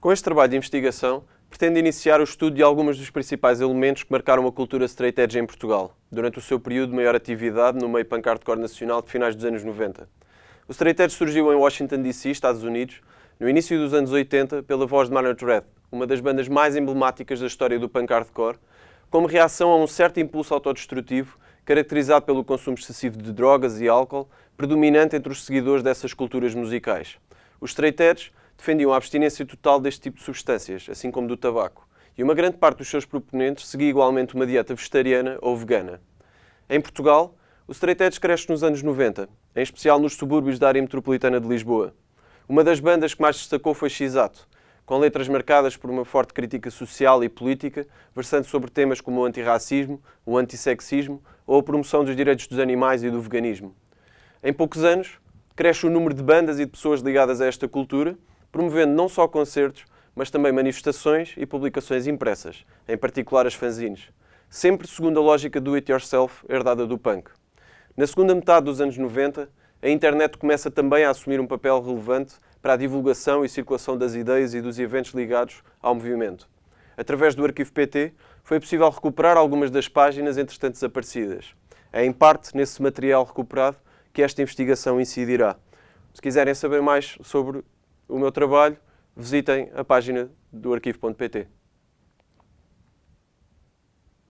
Com este trabalho de investigação, pretende iniciar o estudo de alguns dos principais elementos que marcaram a cultura straight edge em Portugal, durante o seu período de maior atividade no meio punk hardcore nacional de finais dos anos 90. O straight edge surgiu em Washington DC, Estados Unidos, no início dos anos 80, pela voz de Maynard Red, uma das bandas mais emblemáticas da história do punk hardcore, como reação a um certo impulso autodestrutivo caracterizado pelo consumo excessivo de drogas e álcool, predominante entre os seguidores dessas culturas musicais. Os straight edge defendiam a abstinência total deste tipo de substâncias, assim como do tabaco, e uma grande parte dos seus proponentes seguia igualmente uma dieta vegetariana ou vegana. Em Portugal, o straight edge cresce nos anos 90, em especial nos subúrbios da área metropolitana de Lisboa. Uma das bandas que mais destacou foi X-Ato, com letras marcadas por uma forte crítica social e política, versando sobre temas como o antirracismo, o antissexismo ou a promoção dos direitos dos animais e do veganismo. Em poucos anos, cresce o número de bandas e de pessoas ligadas a esta cultura, promovendo não só concertos, mas também manifestações e publicações impressas, em particular as fanzines, sempre segundo a lógica do it yourself herdada do punk. Na segunda metade dos anos 90, a internet começa também a assumir um papel relevante para a divulgação e circulação das ideias e dos eventos ligados ao movimento. Através do arquivo PT, foi possível recuperar algumas das páginas entretanto desaparecidas. É em parte nesse material recuperado que esta investigação incidirá. Se quiserem saber mais sobre o meu trabalho, visitem a página do arquivo.pt.